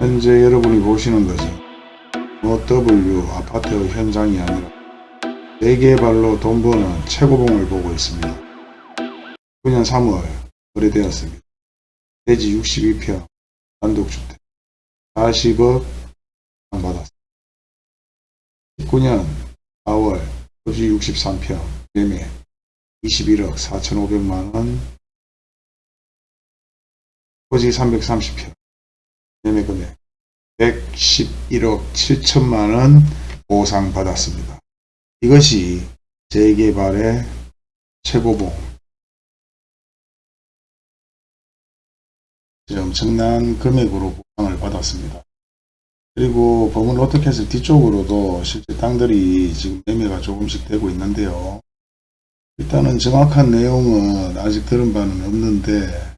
현재 여러분이 보시는 것은 OW 아파트 현장이 아니라 재개발로 돈 버는 최고봉을 보고 있습니다. 9년 3월 거래되었습니다. 대지 62평 단독주택 40억 받았습니다. 19년 4월 토지 63평 매매 21억 4,500만원 토지 330평 매매 금액 111억 7천만원 보상받았습니다. 이것이 재개발의 최고봉 엄청난 금액으로 보상을 받았습니다. 그리고 범은 로터캐슬 뒤쪽으로도 실제 땅들이 지금 매매가 조금씩 되고 있는데요. 일단은 정확한 내용은 아직 들은 바는 없는데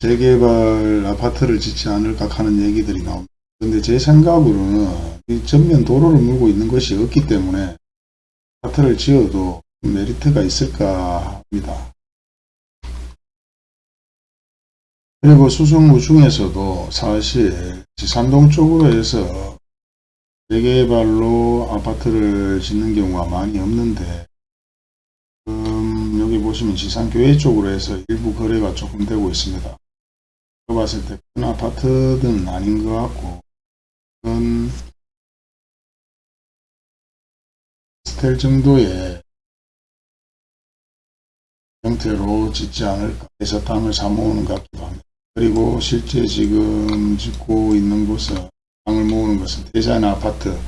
재개발 아파트를 짓지 않을까 하는 얘기들이 나옵니다. 근데 제 생각으로는 이 전면 도로를 물고 있는 것이 없기 때문에 아파트를 지어도 메리트가 있을까 합니다. 그리고 수성구 중에서도 사실 지산동 쪽으로 해서 재개발로 아파트를 짓는 경우가 많이 없는데 음, 여기 보시면 지산교회 쪽으로 해서 일부 거래가 조금 되고 있습니다. 봤을 때 큰 아파트는 아닌 것 같고 큰 스텔 정도의 형태로 짓지 않을까 해서 땅을 사모으는 것 같기도 합니다. 그리고 실제 지금 짓고 있는 곳은 땅을 모으는 것은 대전 아파트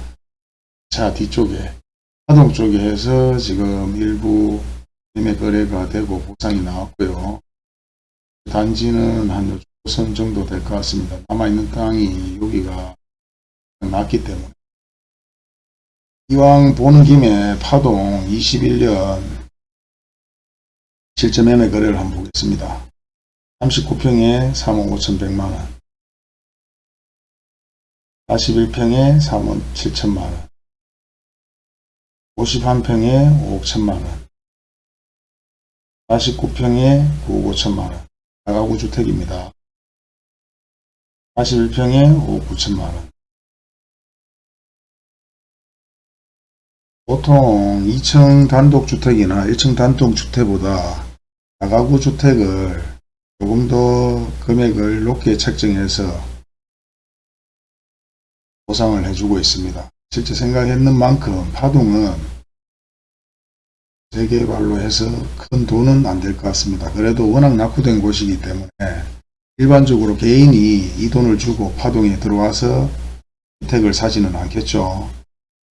차 뒤쪽에 하동 쪽에 해서 지금 일부 매매 거래가 되고 보상이 나왔고요. 단지는 한 5선 정도 될 것 같습니다. 남아있는 땅이 여기가 낮기 때문에 이왕 보는 김에 파동 21년 실제 매매 거래를 한번 보겠습니다. 39평에 3억 5,100만원 41평에 3억 7천만원 51평에 5억 1천만원 49평에 9억 5천만원 다가구 주택입니다. 41평에 5억 9천만원 보통 2층 단독주택이나 1층 단독주택보다 다가구 주택을 조금 더 금액을 높게 책정해서 보상을 해주고 있습니다. 실제 생각했는 만큼 파동은 재개발로 해서 큰 돈은 안 될 것 같습니다. 그래도 워낙 낙후된 곳이기 때문에 일반적으로 개인이 이 돈을 주고 파동에 들어와서 주택을 사지는 않겠죠.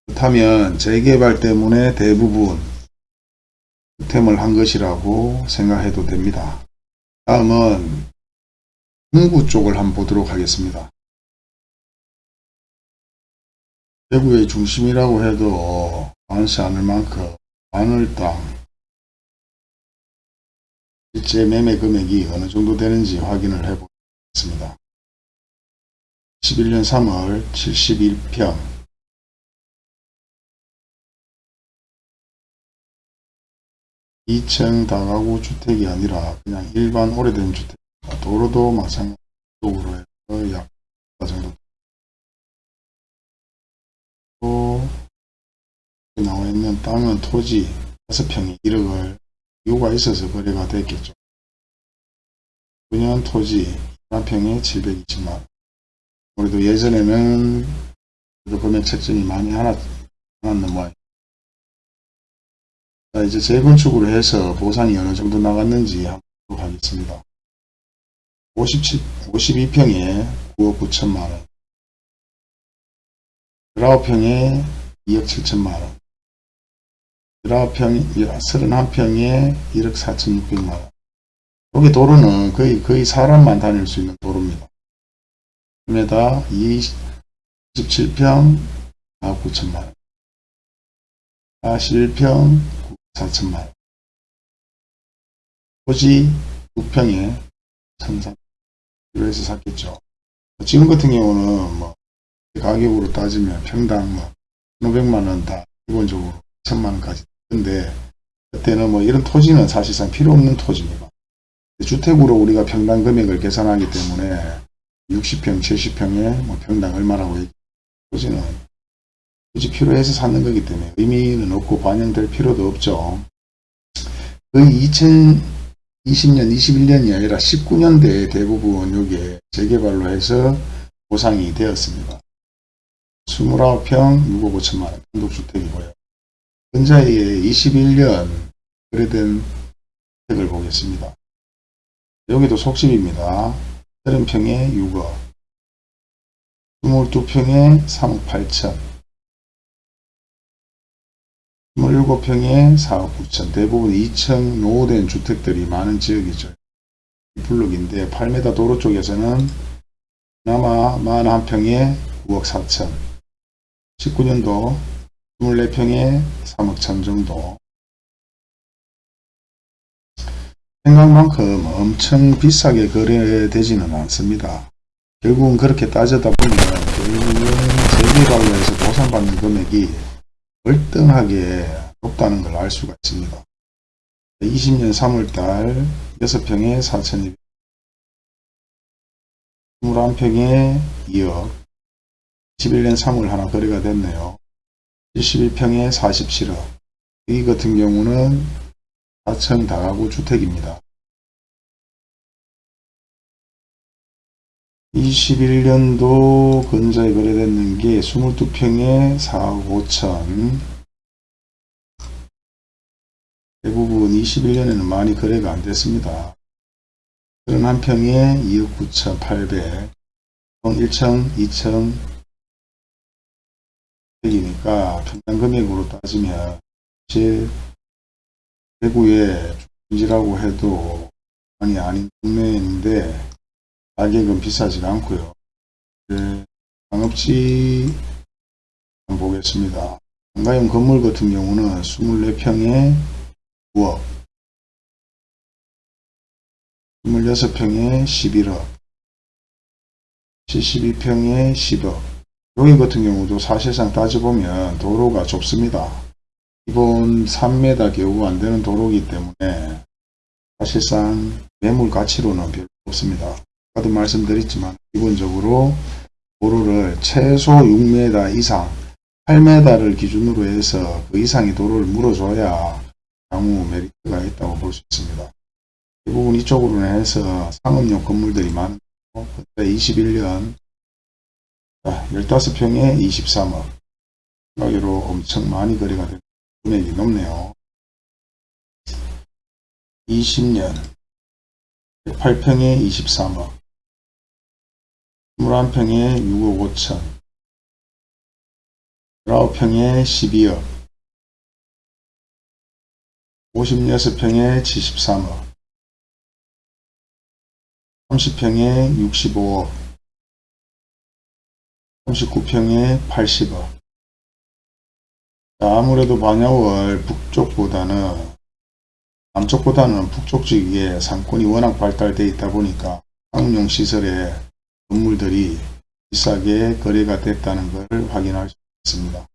그렇다면 재개발 때문에 대부분 득템을 한 것이라고 생각해도 됩니다. 다음은 홍구 쪽을 한번 보도록 하겠습니다. 대구의 중심이라고 해도 많지 않을 만큼 마늘 땅 실제 매매 금액이 어느 정도 되는지 확인을 해 보겠습니다. 11년 3월 71평 2층 다가구 주택이 아니라 그냥 일반 오래된 주택 도로도 마찬가지로 해서 약 정도 또 나와 있는 땅은 토지 5평이 1억을 이유가 있어서 거래가 됐겠죠. 9년 토지 1평에 720만원 우리도 예전에는 그래도 금액 책정이 많이 하나, 하나는 뭐 자, 이제 재건축으로 해서 보상이 어느 정도 나갔는지 한번 보도록 하겠습니다. 57, 52평에 9억 9천만원, 19평에 2억 7천만원, 19평, 31평에 1억 4천6백만원. 여기 도로는 거의, 거의 사람만 다닐 수 있는 도로입니다. 에다 27평 4억 9천만원, 41평 4천만 토지 6평에 1,300kg 해서 샀겠죠. 지금 같은 경우는 뭐 가격으로 따지면 평당 뭐 500만원 다 기본적으로 1천만원까지 근데 그때는 뭐 이런 토지는 사실상 필요 없는 토지입니다. 주택으로 우리가 평당 금액을 계산하기 때문에 60평, 70평에 뭐 평당 얼마라고 굳이는 굳이 필요해서 사는 거기 때문에 의미는 없고 반영될 필요도 없죠. 거의 2020년, 21년이 아니라 19년대에 대부분 요게 재개발로 해서 보상이 되었습니다. 29평 6억 5천만원 단독주택이고요. 근자의 21년 거래된 주택을 보겠습니다. 여기도 속집입니다. 30평에 6억 22평에 3억 8천 27평에 4억 9천 대부분 2층 노후된 주택들이 많은 지역이죠. 이 블록인데 8m 도로 쪽에서는 그나마 41평에 9억 4천 19년도 24평에 3억 천 정도 생각만큼 엄청 비싸게 거래되지는 않습니다. 결국은 그렇게 따져다 보면 결국은 재개발로 해서 보상받는 금액이 월등하게 높다는 걸 알 수가 있습니다. 20년 3월달 6평에 4,200 21평에 2억 11년 3월 하나 거래가 됐네요. 71평에 47억 이 같은 경우는 4층 다가구 주택입니다. 21년도 근자에 거래됐는 게 22평에 4억 5천 대부분 21년에는 많이 거래가 안 됐습니다. 31평에 2억 9천 8백 1층 2층 이니까 평당 금액으로 따지면 제 대구에 중지라고 해도 많이 아닌 동네인데 가격은 비싸지가 않고요. 네, 한번 보겠습니다. 상가용 건물 같은 경우는 24평에 9억 26평에 11억 72평에 10억 여기 같은 경우도 사실상 따져보면 도로가 좁습니다. 기본 3m 겨우 안되는 도로이기 때문에 사실상 매물 가치로는 별로 없습니다. 아까도 말씀드렸지만 기본적으로 도로를 최소 6m 이상 8m를 기준으로 해서 그 이상의 도로를 물어줘야 향후 메리트가 있다고 볼 수 있습니다. 대부분 이쪽으로는 해서 상업용 건물들이 그때 21년 15평에 23억. 가격으로 엄청 많이 거래가 되고 금액이 높네요. 20년. 108평에 23억. 21평에 6억 5천. 19평에 12억. 56평에 73억. 30평에 65억 39평에 80억 아무래도 반야월 북쪽보다는 남쪽보다는 북쪽 지역에 상권이 워낙 발달되어 있다 보니까 상용 시설에 건물들이 비싸게 거래가 됐다는 것을 확인할 수 있습니다.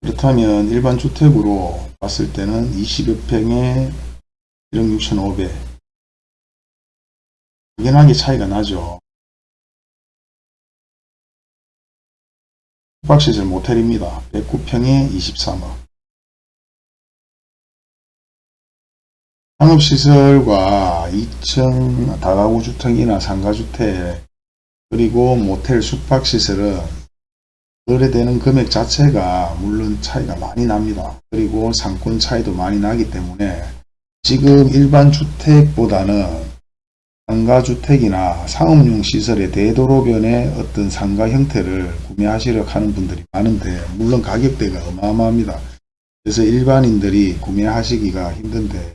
그렇다면 일반 주택으로 봤을 때는 20여 평에 1억 6,500 확연하게 차이가 나죠. 숙박시설 모텔입니다. 109평에 23억 상업시설과 2층 다가구 주택이나 상가주택 그리고 모텔 숙박시설은 거래되는 금액 자체가 물론 차이가 많이 납니다. 그리고 상권 차이도 많이 나기 때문에 지금 일반 주택보다는 상가주택이나 상업용 시설의 대도로변의 어떤 상가 형태를 구매하시려 하는 분들이 많은데 물론 가격대가 어마어마합니다. 그래서 일반인들이 구매하시기가 힘든데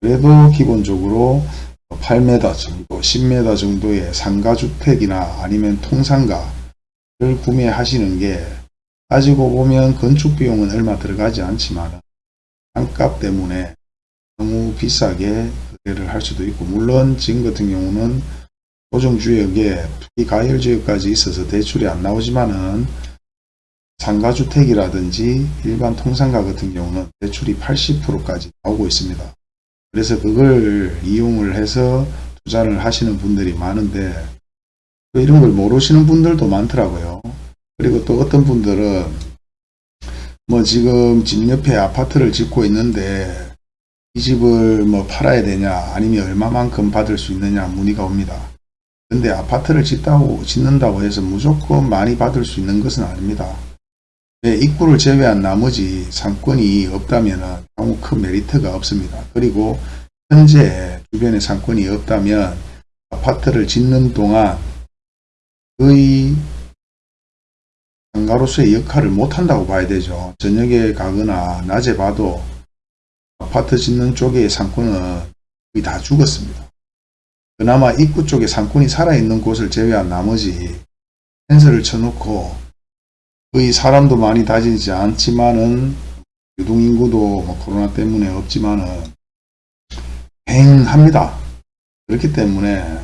그래도 기본적으로 8m 정도, 10m 정도의 상가주택이나 아니면 통상가를 구매하시는 게 가지고 보면 건축비용은 얼마 들어가지 않지만 땅값 때문에 너무 비싸게 를 할 수도 있고 물론 지금 같은 경우는 조정주역에 투기 가열지역까지 있어서 대출이 안 나오지만은 상가주택이라든지 일반 통상가 같은 경우는 대출이 80%까지 나오고 있습니다. 그래서 그걸 이용을 해서 투자를 하시는 분들이 많은데 또 이런 걸 모르시는 분들도 많더라고요. 그리고 또 어떤 분들은 뭐 지금 집 옆에 아파트를 짓고 있는데 이 집을 뭐 팔아야 되냐 아니면 얼마만큼 받을 수 있느냐 문의가 옵니다. 근데 아파트를 짓다고 짓는다고 해서 무조건 많이 받을 수 있는 것은 아닙니다. 네, 입구를 제외한 나머지 상권이 없다면 아무 큰 메리트가 없습니다. 그리고 현재 주변에 상권이 없다면 아파트를 짓는 동안 거의 상가로서의 역할을 못한다고 봐야 되죠. 저녁에 가거나 낮에 봐도 아파트 짓는 쪽의 상권은 거의 다 죽었습니다. 그나마 입구 쪽에 상권이 살아있는 곳을 제외한 나머지 펜스를 쳐놓고 거의 사람도 많이 다니지 않지만은 유동인구도 뭐 코로나 때문에 없지만은 횡합니다. 그렇기 때문에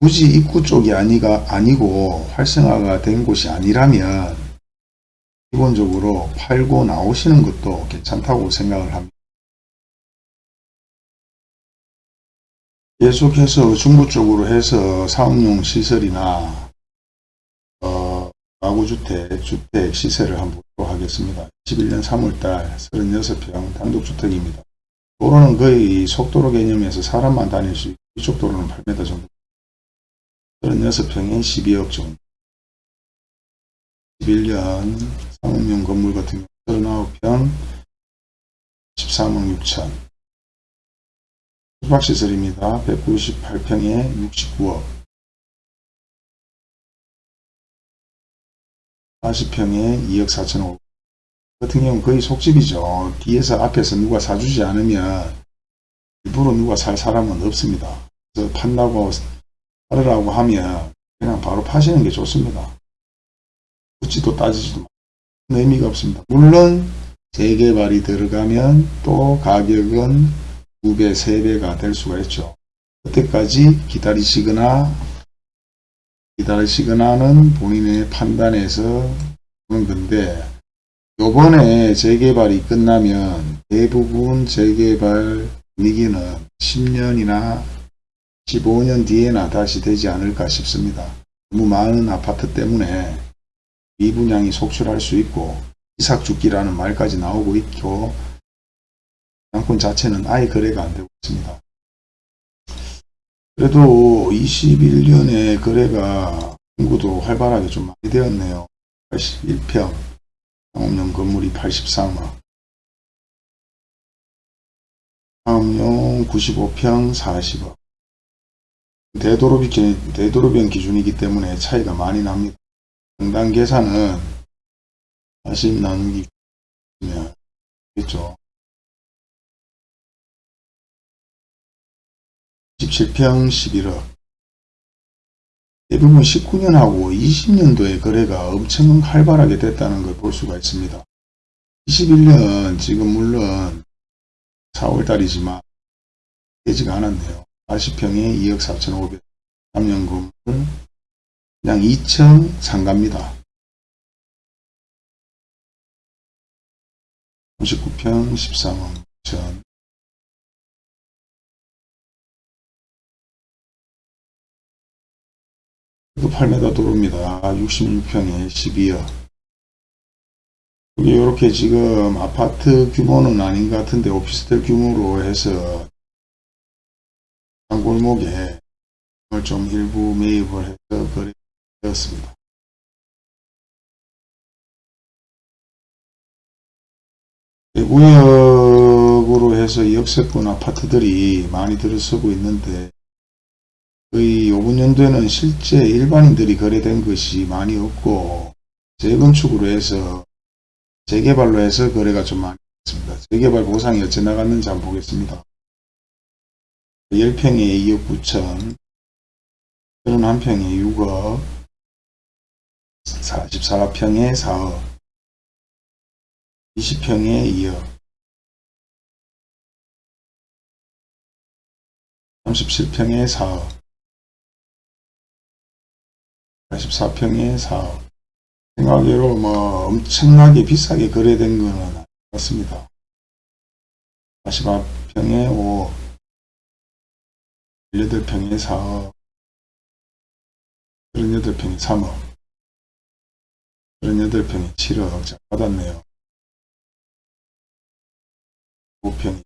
굳이 입구 쪽이 아니가 아니고 활성화가 된 곳이 아니라면 기본적으로 팔고 나오시는 것도 괜찮다고 생각을 합니다. 계속해서 중부 쪽으로 해서 사업용 시설이나 어, 가구주택, 주택 시세를 한번 보도록 하겠습니다. 21년 3월달 36평 단독주택입니다. 도로는 거의 속도로 개념에서 사람만 다닐 수 있고 이쪽 도로는 8m 정도 36평에 12억 정도 11년 상업용 건물 같은 경우 39평 13억 6천 숙박시설입니다. 198평에 69억 40평에 2억 4천억 같은 경우는 거의 속집이죠. 뒤에서 앞에서 누가 사주지 않으면 일부러 누가 살 사람은 없습니다. 그래서 판다고 팔으라고 하면 그냥 바로 파시는 게 좋습니다. 묻지도 따지지도 의미가 없습니다. 물론 재개발이 들어가면 또 가격은 2배, 3배가 될 수가 있죠. 그때까지 기다리시거나 기다리시거나는 본인의 판단에서 하는 건데 요번에 재개발이 끝나면 대부분 재개발 분위기는 10년이나 15년 뒤에나 다시 되지 않을까 싶습니다. 너무 많은 아파트 때문에 미분양이 속출할 수 있고 이삭 죽기라는 말까지 나오고 있고 양권 자체는 아예 거래가 안 되고 있습니다. 그래도 21년에 거래가 공구도 활발하게 좀 많이 되었네요. 81평 상업용 건물이 83억 상업용 95평 40억 되도록이, 되도록변 기준이기 때문에 차이가 많이 납니다. 상당 계산은 40 나누기 면 겠죠. 17평 11억 대부분 19년하고 20년도에 거래가 엄청 활발하게 됐다는 걸 볼 수가 있습니다. 21년 지금 물론 4월달이지만 되지가 않았네요. 40평에 2억 4,500 3년 건물 그냥 2층 상가입니다. 39평 13억 6천 8m 도로입니다. 66평에 12억. 이게 이렇게 지금 아파트 규모는 아닌 것 같은데 오피스텔 규모로 해서 한 골목에 좀 일부 매입을 해서 거래되었습니다. 구역으로 해서 역세권 아파트들이 많이 들어서고 있는데 거의 요번 연도에는 실제 일반인들이 거래된 것이 많이 없고 재건축으로 해서 재개발로 해서 거래가 좀 많이 있습니다. 재개발 보상이 어찌 나갔는지 한번 보겠습니다. 10평에 2억 9천 31평에 6억 44평에 4억 20평에 2억 37평에 4억 84평에 4억. 생각외로 뭐 엄청나게 비싸게 거래된 거는 같습니다. 48평에 5억. 18평에 4억 38평에 3억 38평에 7억 자 받았네요 5평이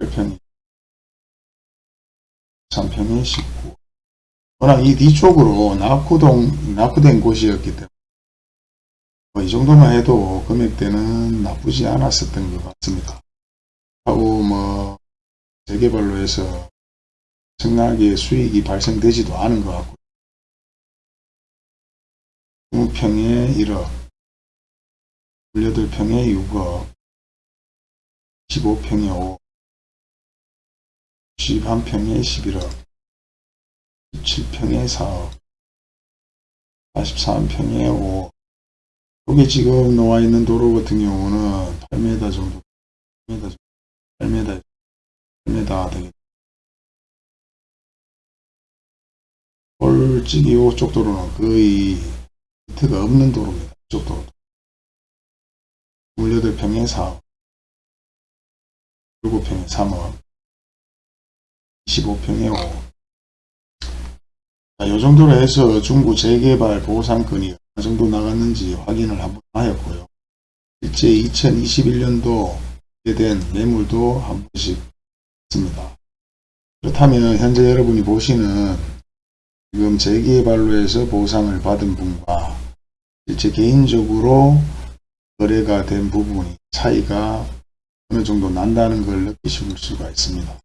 8평이 3평이 19 워낙 이 뒤쪽으로 낙후동 낙후된 곳이었기 때문에 뭐 이 정도만 해도 금액대는 나쁘지 않았었던 것 같습니다. 하고 뭐 재개발로 해서 엄청나게 수익이 발생되지도 않은 것 같고 20평에 1억 18평에 6억 15평에 5억 11평에 11억 17평에 4억 43평에 5억 여기 지금 나와 있는 도로 같은 경우는 8m 정도 8m 정도 8m 8m 되겠 솔직히 이쪽 도로는 거의 밑에가 없는 도로입니다. 이쪽 도로. 18평에 4억 7평에 3억 25평에 5억 자, 이 정도로 해서 중구 재개발 보상권이 어느 정도 나갔는지 확인을 한번 하였고요. 실제 2021년도에 된 매물도 한 번씩 있습니다. 그렇다면 현재 여러분이 보시는 지금 재개발로 해서 보상을 받은 분과 실제 개인적으로 거래가 된 부분이 차이가 어느 정도 난다는 걸 느끼실 수가 있습니다.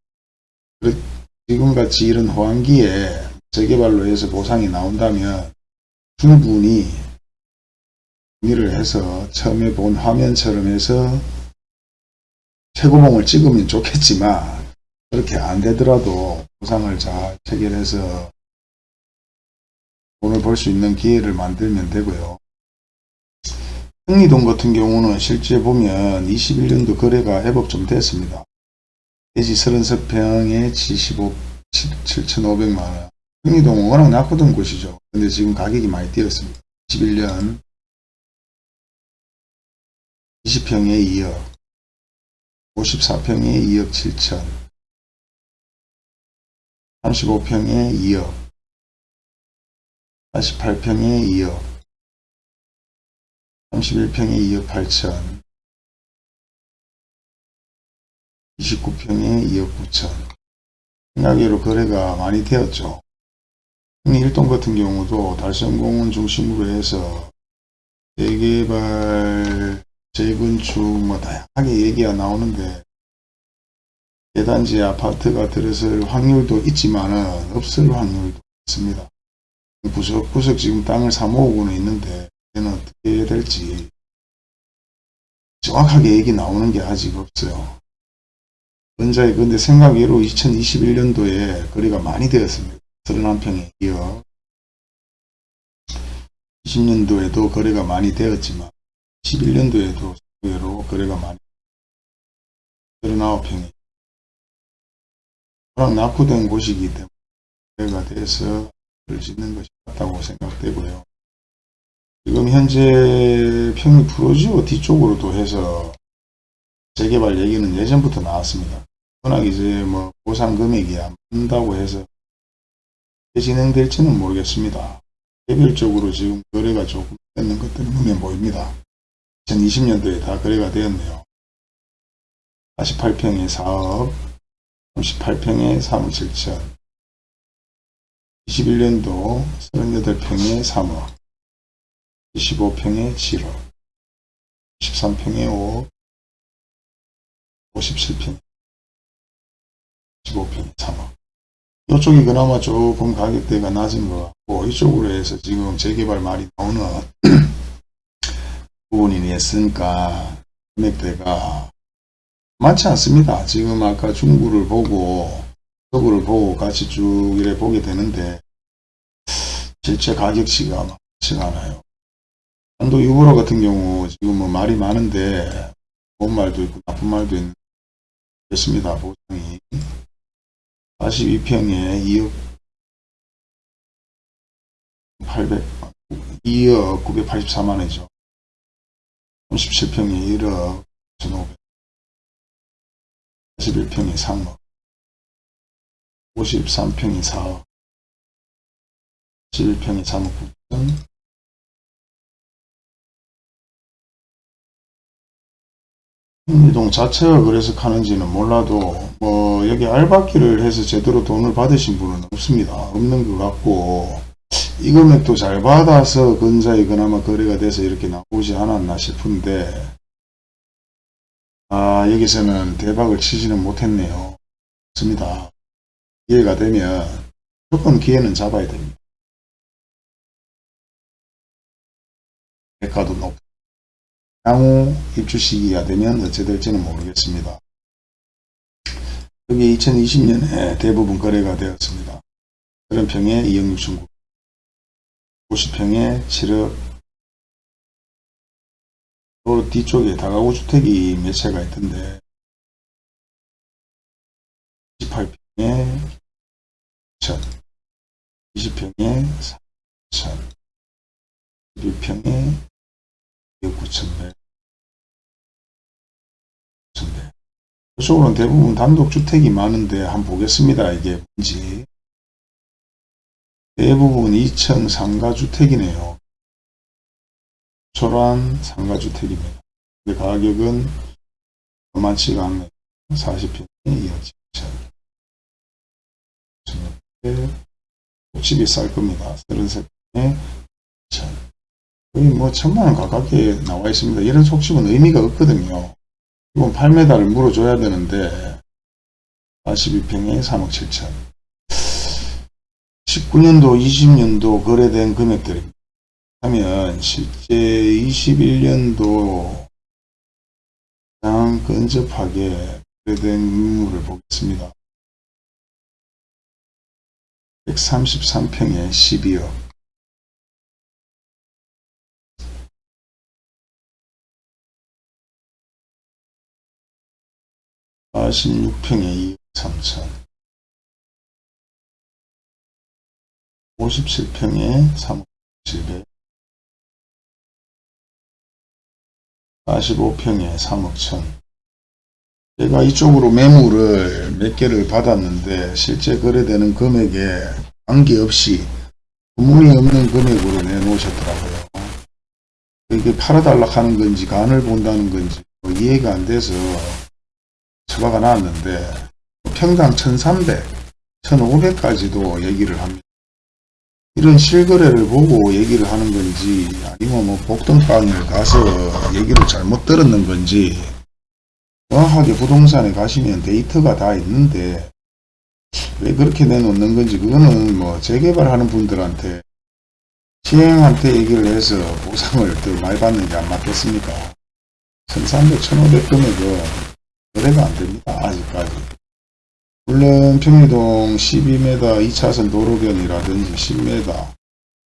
지금같이 이런 호황기에 재개발로 해서 보상이 나온다면 충분히 정리를 해서 처음에 본 화면처럼 해서 최고봉을 찍으면 좋겠지만 그렇게 안 되더라도 보상을 잘 체결해서 돈을 벌 수 있는 기회를 만들면 되고요. 흥리동 같은 경우는 실제 보면 21년도 거래가 해법 좀 됐습니다. 대지 33평에 75, 7,500만원. 흥리동은 워낙 낙후던 곳이죠. 근데 지금 가격이 많이 뛰었습니다. 21년 20평에 2억, 54평에 2억 7천, 35평에 2억, 48평에 2억, 31평에 2억 8천, 29평에 2억 9천. 생각외로 거래가 많이 되었죠. 일동 같은 경우도 달성공원 중심으로 해서 재개발, 재건축 뭐 다양하게 얘기가 나오는데 대단지 아파트가 들어설 확률도 있지만은 없을 확률도 있습니다. 구석구석 지금 땅을 사모으고는 있는데 얘는 어떻게 될지 정확하게 얘기 나오는 게 아직 없어요. 원자의 근데 생각외로 2021년도에 거래가 많이 되었습니다. 31평에 이어 20년도에도 거래가 많이 되었지만 11년도에도 의외로 거래가 많이 39평에 워낙 낙후된 곳이기 때문에 거래가 돼서 를 짓는 것이 맞다고 생각되고요. 지금 현재 평일 프로지오 뒤쪽으로도 해서 재개발 얘기는 예전부터 나왔습니다. 워낙 이제 뭐 보상 금액이 안 된다고 해서 진행될지는 모르겠습니다. 개별적으로 지금 거래가 조금 되는 것들이 눈에 보입니다. 2020년도에 다 거래가 되었네요. 48평에 4억, 38평에 3억 7천, 21년도 38평에 3억, 25평에 7억, 13평에 5억, 57평, 15평에 3억. 이쪽이 그나마 조금 가격대가 낮은 것 같고, 이쪽으로 해서 지금 재개발 말이 나오는 부분이 있으니까 금액대가 많지 않습니다. 지금 아까 중구를 보고, 서구를 보고 같이 쭉 이래 보게 되는데, 실제 가격치가 많지가 않아요. 한도 유보로 같은 경우 지금 뭐 말이 많은데, 좋은 말도 있고 나쁜 말도 있는 됐습니다. 보상이 42평에 2억 800 2억 984만원이죠. 37평에 1억 1,500 41평에 3억 53평이 4억 11평이 3억 9천 이동 자체가 그래서 가는지는 몰라도 뭐 여기 알바끼를 해서 제대로 돈을 받으신 분은 없습니다. 없는 것 같고 이 금액도 잘 받아서 근자에 그나마 거래가 돼서 이렇게 나오지 않았나 싶은데 아 여기서는 대박을 치지는 못했네요. 맞습니다. 기회가 되면 무조건 기회는 잡아야 됩니다. 대가도 높고 향후 입주 시기가 되면 어찌 될지는 모르겠습니다. 여기 2020년에 대부분 거래가 되었습니다. 30평에 2억 6천 9 50평에 7억 또 뒤쪽에 다가구 주택이 몇 채가 있던데 28평에 1천 20평에 3천 11평에 2억 9천백 9천백 이쪽으로는 대부분 단독주택이 많은데 한번 보겠습니다. 이게 뭔지 대부분 2층 상가주택이네요. 초란 상가주택입니다. 가격은 만치가 않네요. 40평에 2억 7천. 집이 쌀 겁니다. 33평에 2천. 거의 뭐 천만원 가깝게 나와 있습니다. 이런 속집은 의미가 없거든요. 이건 8m를 물어줘야 되는데 42평에 3억 7천. 19년도, 20년도 거래된 금액들입니다. 하면 실제 21년도 가장 근접하게 거래된 인물을 보겠습니다. 133평에 12억. 46평에 2억 3천 57평에 3억 7백 45평에 3억 천. 제가 이쪽으로 매물을 몇 개를 받았는데 실제 거래되는 금액에 관계없이 구문이 없는 금액으로 내놓으셨더라고요. 이게 팔아달라 하는 건지 간을 본다는 건지 뭐 이해가 안 돼서 처바가 나왔는데 평당 1300, 1500까지도 얘기를 합니다. 이런 실거래를 보고 얘기를 하는 건지 아니면 뭐 복등방을 가서 얘기를 잘못 들었는 건지 정확하게 부동산에 가시면 데이터가 다 있는데 왜 그렇게 내놓는 건지 그거는 뭐 재개발하는 분들한테 시행한테 얘기를 해서 보상을 더 많이 받는 게 안 맞겠습니까 1300, 1500 금액은 거래가 안 됩니다. 아직까지. 물론 평리동 12m 2차선 도로변이라든지 10m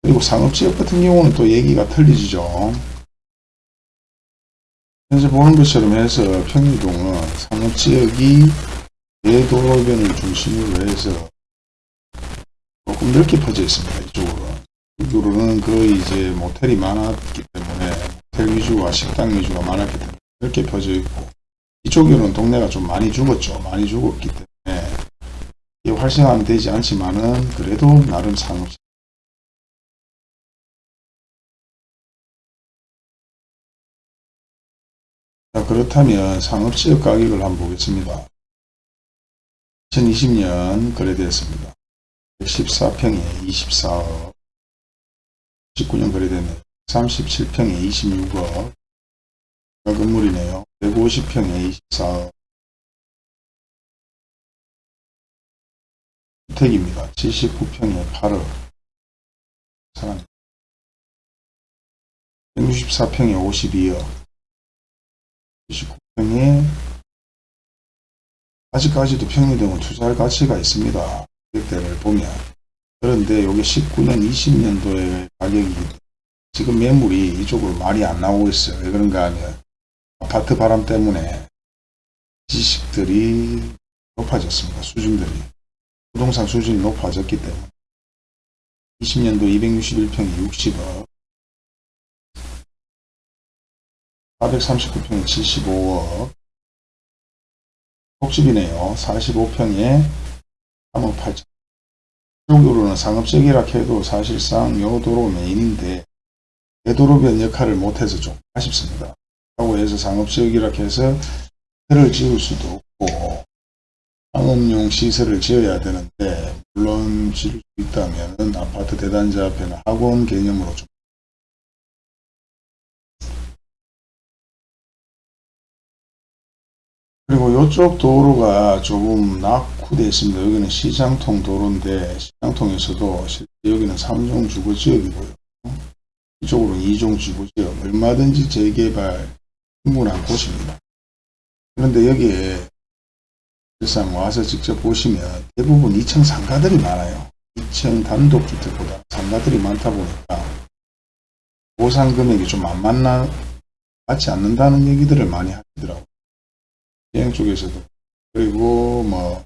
그리고 상업지역 같은 경우는 또 얘기가 틀리지죠. 현재 보는 것처럼 해서 평리동은 상업지역이 대도로변을 중심으로 해서 조금 넓게 퍼져 있습니다. 이쪽으로. 이쪽으로는 거의 이제 모텔이 많았기 때문에 모텔 위주와 식당 위주가 많았기 때문에 넓게 퍼져 있고 이쪽으로는 동네가 좀 많이 죽었죠. 많이 죽었기 때문에 이 활성화는 되지 않지만은 그래도 나름 상업지 자, 그렇다면 상업지역 가격을 한번 보겠습니다. 2020년 거래되었습니다. 114평에 24억 19년 거래됐네요. 37평에 26억 건물이네요. 150평에 24억 주택입니다. 79평에 8억 사람 164평에 52억 79평에 아직까지도 평리동은 투자할 가치가 있습니다. 가격대를 보면 그런데 여기 19년 20년도의 가격이 지금 매물이 이쪽으로 많이 안 나오고 있어요. 왜 그런가 하면 아파트 바람 때문에 지식들이 높아졌습니다. 수준들이. 부동산 수준이 높아졌기 때문에 20년도 261평이 60억 439평에 75억 폭집이네요. 45평에 3억 8천. 쪽으로는 상업적이라 해도 사실상 요 도로 메인인데 대도로변 역할을 못해서 좀 아쉽습니다. 라고 해서 상업지역이라 해서 시설을 지을 수도 없고 상업용 시설을 지어야 되는데 물론 지을 수 있다면 아파트 대단지 앞에는 학원 개념으로 좀 그리고 이쪽 도로가 조금 낙후되어 있습니다. 여기는 시장통 도로인데 시장통에서도 여기는 3종 주거지역이고요. 이쪽으로 2종 주거지역 얼마든지 재개발 충분한 곳입니다. 그런데 여기에 실상 와서 직접 보시면 대부분 2층 상가들이 많아요. 2층 단독주택보다 상가들이 많다 보니까 보상 금액이 좀 안 맞나 맞지 않는다는 얘기들을 많이 하시더라고요. 시행 쪽에서도 그리고 뭐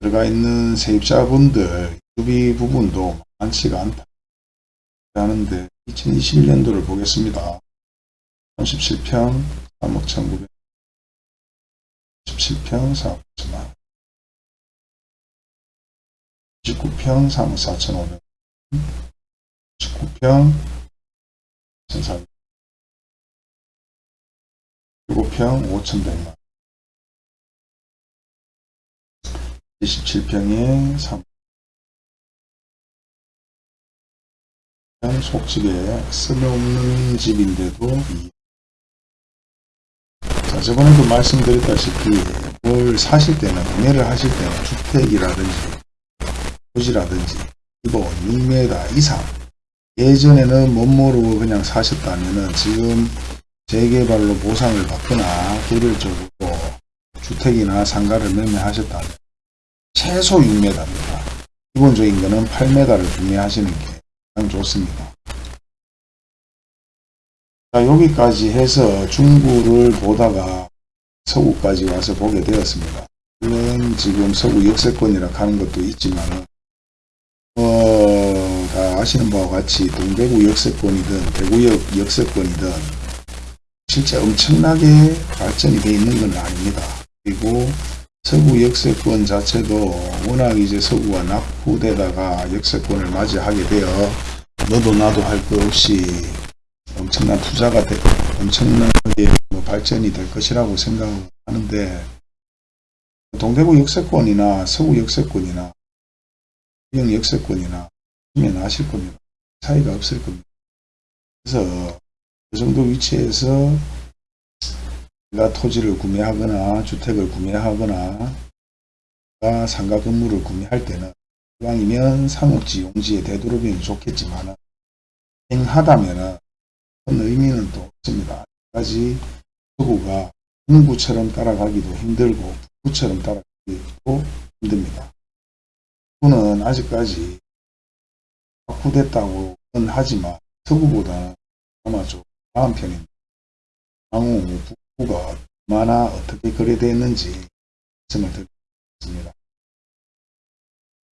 들어가 있는 세입자분들 유비 부분도 많지가 않다 하는데 2021년도를 보겠습니다. 37평 3억 1900 17평 4억 9천만. 19평 3억 4천 5백. 19평 1,400 7평 5,100만. 27평에 3 속집에 쓸모없는 집인데도 이 자, 저번에도 말씀드렸다시피 뭘 사실 때는 구매를 하실 때는 주택이라든지 토지라든지 이거 6m 이상 예전에는 못 모르고 그냥 사셨다면은 지금 재개발로 보상을 받거나 개별적으로 주택이나 상가를 매매하셨다면 최소 6m입니다. 기본적인 거는 8m를 구매하시는 게 가장 좋습니다. 자, 여기까지 해서 중구를 보다가 서구까지 와서 보게 되었습니다. 물론 지금 서구 역세권이라 하는 것도 있지만 어, 다 아시는 바와 같이 동대구 역세권이든 대구역 역세권이든 실제 엄청나게 발전이 되어 있는 건 아닙니다. 그리고 서구 역세권 자체도 워낙 이제 서구가 낙후되다가 역세권을 맞이하게 되어 너도 나도 할 것 없이 엄청난 투자가 되, 엄청나게 뭐 발전이 될 것이라고 생각하는데 동대구 역세권이나 서구 역세권이나 영 역세권이나 보면 아실 겁니다. 차이가 없을 겁니다. 그래서 그 정도 위치에서 내가 토지를 구매하거나 주택을 구매하거나 상가 건물을 구매할 때는 이왕이면 상업지 용지에 되도록이면 좋겠지만 행하다면은 큰 의미는 또 없습니다. 아직까지 서구가 중구처럼 따라가기도 힘들고 북구처럼 따라가기도 힘듭니다. 북구는 아직까지 확후됐다고는 하지만 서구보다는 아마 좀 나은 편입니다. 향후 북구가 얼마나 어떻게 거래되었는지 말씀을 드리겠습니다.